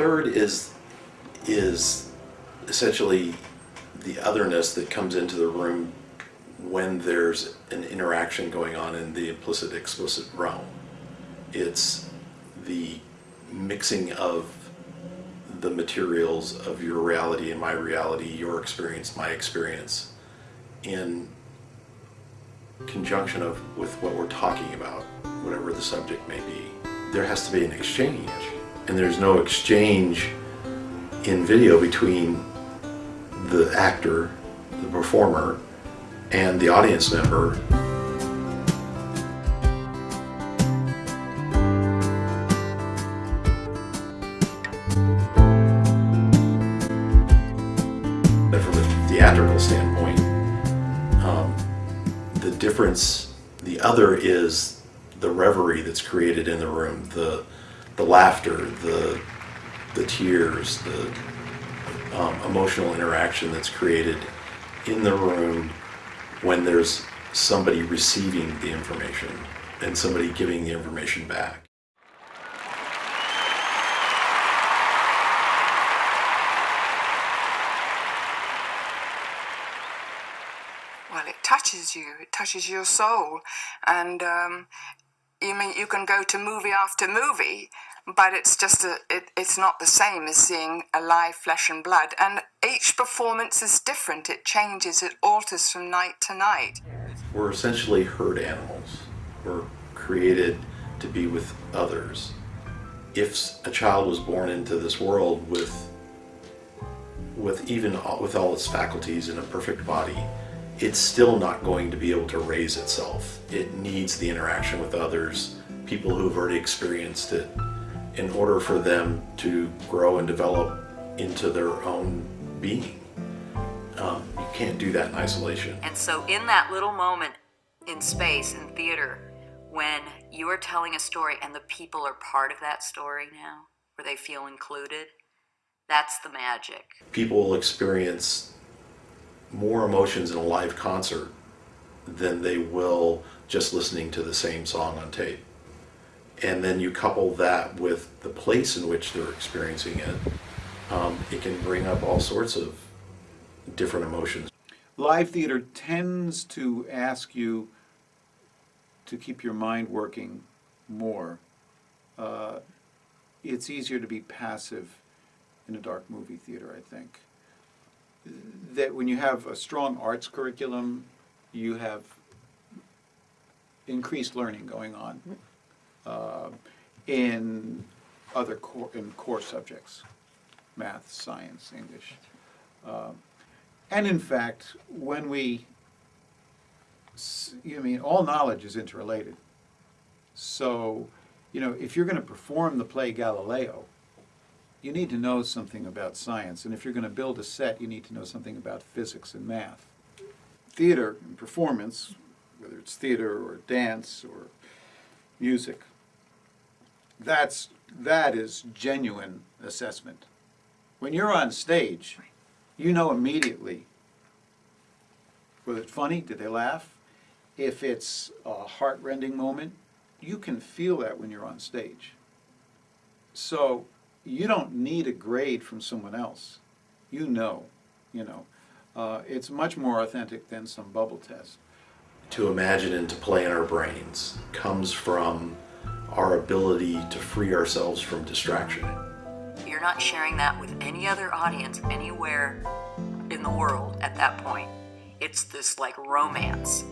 third is is essentially the otherness that comes into the room when there's an interaction going on in the implicit explicit realm. It's the mixing of the materials of your reality and my reality, your experience, my experience, in conjunction of with what we're talking about, whatever the subject may be. There has to be an exchange, and there's no exchange in video between the actor, the performer, and the audience member. But from a theatrical standpoint, um, the difference, the other is the reverie that's created in the room, the the laughter, the the tears, the um, emotional interaction that's created in the room when there's somebody receiving the information and somebody giving the information back. well, it touches you. It touches your soul, and um, you mean you can go to movie after movie, but it's just a, it, it's not the same as seeing a live flesh and blood. And each performance is different. It changes. It alters from night to night. We're essentially herd animals. We're created to be with others. If a child was born into this world with with even with all its faculties in a perfect body, it's still not going to be able to raise itself. It needs the interaction with others, people who've already experienced it, in order for them to grow and develop into their own being. Um, you can't do that in isolation. And so, in that little moment in space in theater, when you are telling a story and the people are part of that story now, where they feel included, that's the magic. People will experience more emotions in a live concert than they will just listening to the same song on tape. And then you couple that with the place in which they're experiencing it, um, it can bring up all sorts of different emotions. Live theater tends to ask you to keep your mind working more. Uh, it's easier to be passive in a dark movie theater, I think. That when you have a strong arts curriculum, you have increased learning going on uh, in other core, in core subjects, math, science, English. Um, and in fact, when we, s- you mean, all knowledge is interrelated. So, you know, if you're going to perform the play Galileo, you need to know something about science. And if you're going to build a set, you need to know something about physics and math. Theater and performance, whether it's theater or dance or music, that's, that is genuine assessment. When you're on stage, you know immediately, was it funny? Did they laugh? If it's a heart-rending moment, you can feel that when you're on stage. So you don't need a grade from someone else. You know, you know. Uh, it's much more authentic than some bubble test. To imagine and to play in our brains comes from our ability to free ourselves from distraction. You're not sharing that with any other audience anywhere in the world at that point. It's this like romance